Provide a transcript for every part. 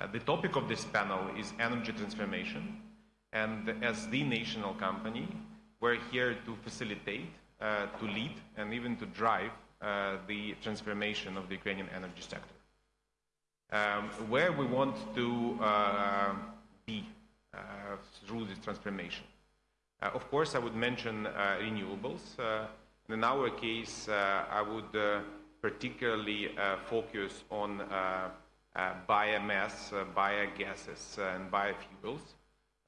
Uh, the topic of this panel is energy transformation, and as the national company, we're here to facilitate, uh, to lead, and even to drive uh, the transformation of the Ukrainian energy sector. Um, where we want to be through this transformation. Of course, I would mention renewables. In our case, I would particularly focus on Uh, biomass, uh, biogases, uh, and biofuels,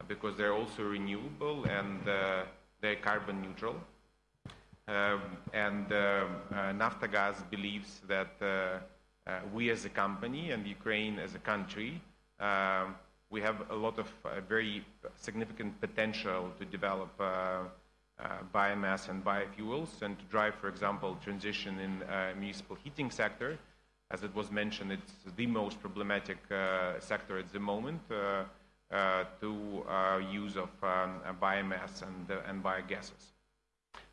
because they're also renewable and they're carbon neutral. Um, and Naftogaz believes that we as a company and Ukraine as a country, we have a lot of very significant potential to develop biomass and biofuels and to drive, for example, transition in municipal heating sector. As it was mentioned, it's the most problematic uh, sector at the moment uh, uh, to use of um, biomass and biogases.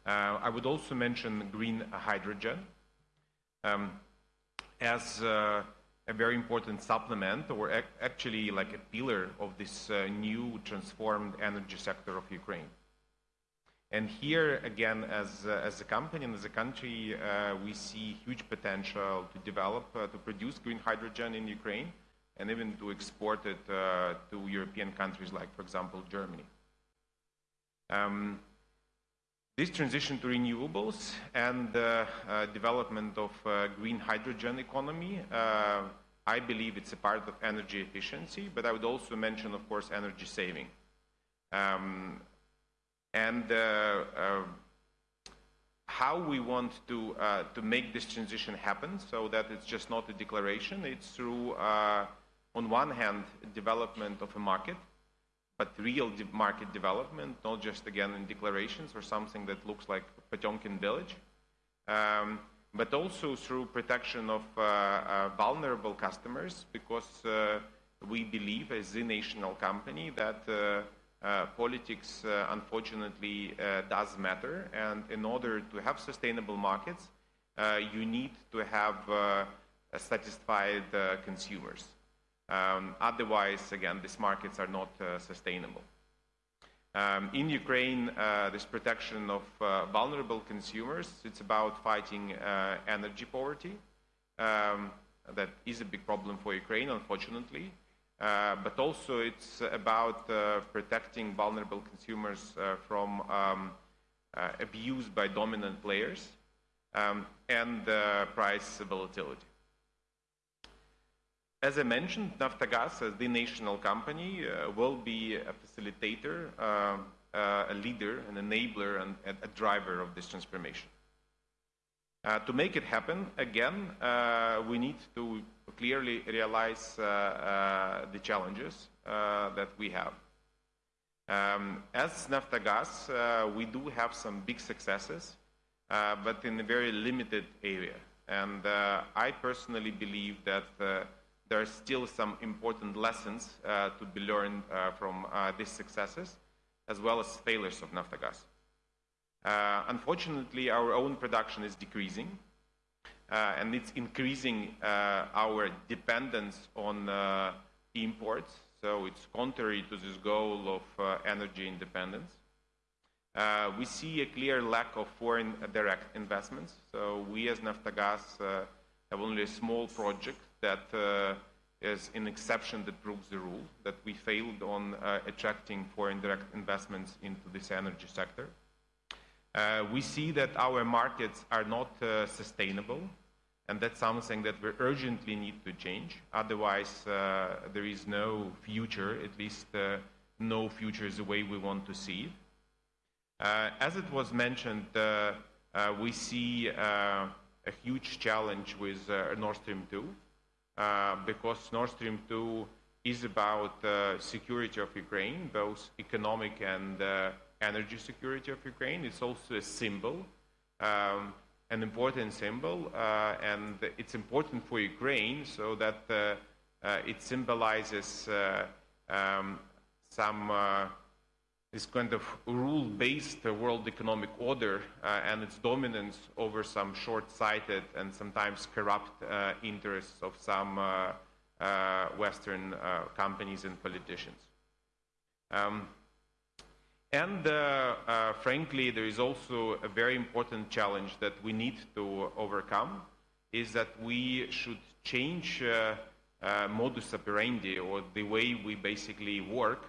I would also mention green hydrogen um, as a very important supplement or actually like a pillar of this new transformed energy sector of Ukraine. And here, again, as uh, as a company and as a country, uh, we see huge potential to develop uh, to produce green hydrogen in Ukraine and even to export it to European countries like, for example, Germany. Um, this transition to renewables and development of green hydrogen economy, I believe it's a part of energy efficiency, but I would also mention, of course, energy saving. Um, And uh, uh, how we want to uh, to make this transition happen so that it's just not a declaration, it's through, on one hand, development of a market, but real market development, not just again in declarations or something that looks like Potemkin village. Um, but also through protection of vulnerable customers because we believe as a national company that Uh, politics uh, unfortunately uh, does matter. And in order to have sustainable markets, you need to have satisfied consumers. Um, otherwise, again, these markets are not sustainable. Um, in Ukraine, this protection of vulnerable consumers, it's about fighting energy poverty. Um, that is a big problem for Ukraine, unfortunately. Uh, but also it's about uh, protecting vulnerable consumers uh, from um, abuse by dominant players um, and price volatility. As I mentioned, Naftogaz, as the national company, will be a facilitator, um, a leader, an enabler, and a driver of this transformation. Uh, to make it happen, again, uh, we need to clearly realize uh, the challenges that we have. Um, as Naftogaz, we do have some big successes, but in a very limited area. And I personally believe that there are still some important lessons to be learned from these successes as well as failures of Naftogaz. Unfortunately, our own production is decreasing, uh, and it's increasing uh, our dependence on imports, so it's contrary to this goal of energy independence. We see a clear lack of foreign direct investments. So we as Naftogaz have only a small project that is an exception that proves the rule, that we failed on attracting foreign direct investments into this energy sector. Uh, we see that our markets are not uh, sustainable, and that's something that we urgently need to change. Otherwise, uh, there is no future, at least no future is the way we want to see it. As it was mentioned, we see a huge challenge with Nord Stream 2 because Nord Stream 2 is about security of Ukraine, both economic and energy security of Ukraine. It's also a symbol, um, an important symbol, uh, and it's important for Ukraine so that uh, uh, it symbolizes um, some this kind of rule-based world economic order and its dominance over some short-sighted and sometimes corrupt interests of some Western companies and politicians. Um, and uh, uh, frankly, there is also a very important challenge that we need to overcome is that we should change uh, uh modus operandi or the way we basically work.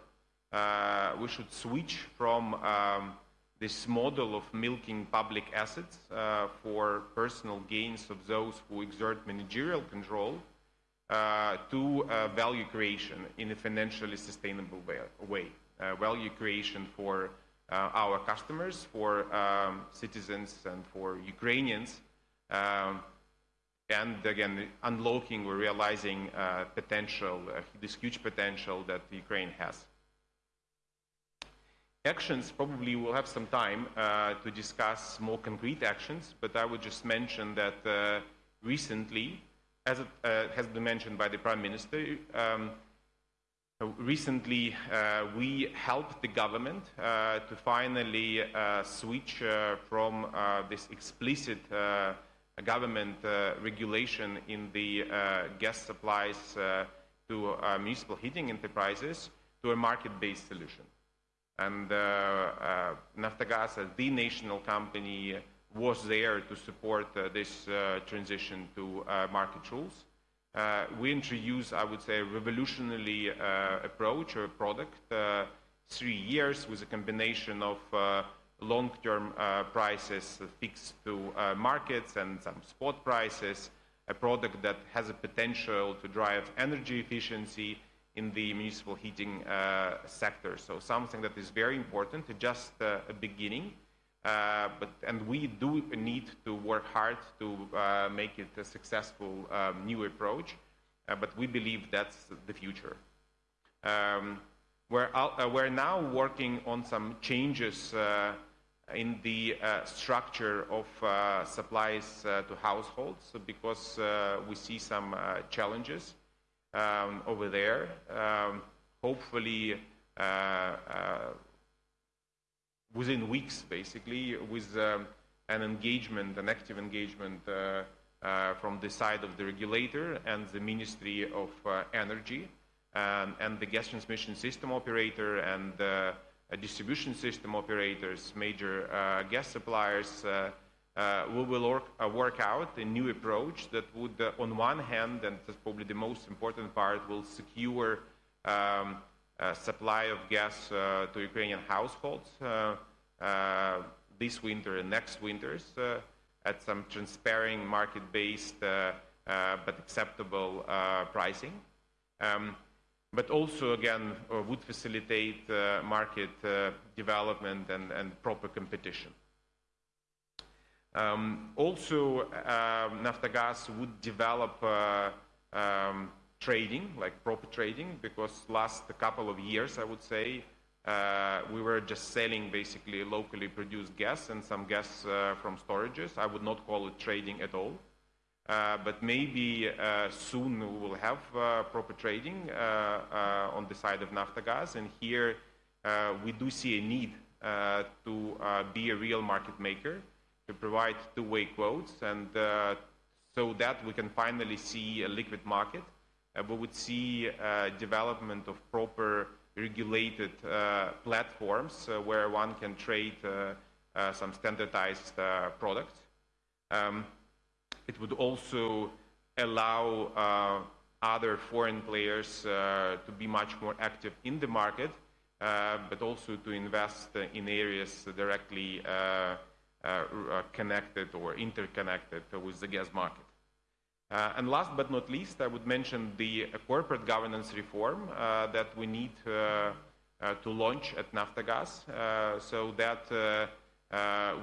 Uh, we should switch from um, this model of milking public assets uh, for personal gains of those who exert managerial control to value creation in a financially sustainable way uh, value creation for uh, our customers, for um, citizens, and for Ukrainians. Um, and again, unlocking or realizing uh, potential, uh, this huge potential that Ukraine has. Actions, probably we'll have some time uh, to discuss more concrete actions, but I would just mention that uh, recently, as it has been mentioned by the Prime Minister, um, Recently, uh, we helped the government uh, to finally uh, switch uh, from uh, this explicit uh, government regulation in the gas supplies to municipal heating enterprises to a market-based solution. And Naftogaz, the national company, was there to support this transition to market rules. Uh, we introduced, I would say, a revolutionary uh, approach or product, uh, three years with a combination of uh, long-term uh, prices fixed to uh, markets and some spot prices, a product that has a potential to drive energy efficiency in the municipal heating sector. So something that is very important, just a beginning. Uh, but and we do need to work hard to uh, make it a successful um, new approach. Uh, but we believe that's the future. Um, we're, uh, we're now working on some changes uh, in the structure of supplies to households because we see some challenges um, over there. Um, hopefully within weeks, basically, with um, an engagement, an active engagement uh, uh, from the side of the regulator and the Ministry of uh, Energy um, and the gas transmission system operator and uh, distribution system operators, major uh, gas suppliers. Uh, we will work, work, out a new approach that would, on one hand, and that's probably the most important part, will secure um, uh, supply of gas uh, to Ukrainian households uh, this winter and next winters at some transparent market-based but acceptable pricing. Um, but also, again, would facilitate market development and, and proper competition. Um, also, uh, Naftogaz would develop uh, um, trading, like proper trading, because last couple of years, I would say, uh, we were just selling basically locally produced gas and some gas uh, from storages. I would not call it trading at all. Uh, but maybe uh, soon we will have uh, proper trading uh, on the side of Naftogaz. And here we do see a need to be a real market maker, to provide two-way quotes, and so that we can finally see a liquid market we would see development of proper regulated uh, platforms uh, where one can trade uh, uh, some standardized products. Um, it would also allow other foreign players to be much more active in the market, but also to invest in areas directly connected or interconnected with the gas market. Uh, and last but not least, I would mention the uh, corporate governance reform uh, that we need uh, uh, to launch at Naftogaz uh, so that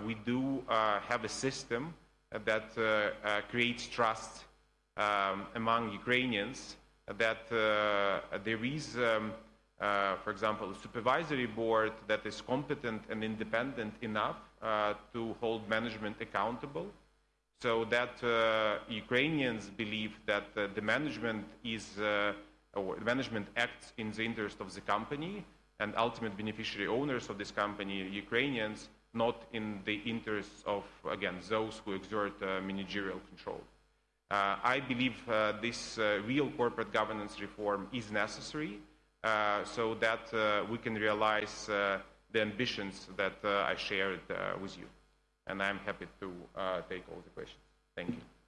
we do have a system that creates trust um, among Ukrainians that there is, um, for example, a supervisory board that is competent and independent enough to hold management accountable so that uh, Ukrainians believe that uh, the management is uh, or management acts in the interest of the company and ultimate beneficiary owners of this company, Ukrainians, not in the interests of, again, those who exert uh, managerial control. Uh, I believe uh, this real corporate governance reform is necessary so that we can realize the ambitions that I shared with you and I'm happy to uh, take all the questions. Thank you.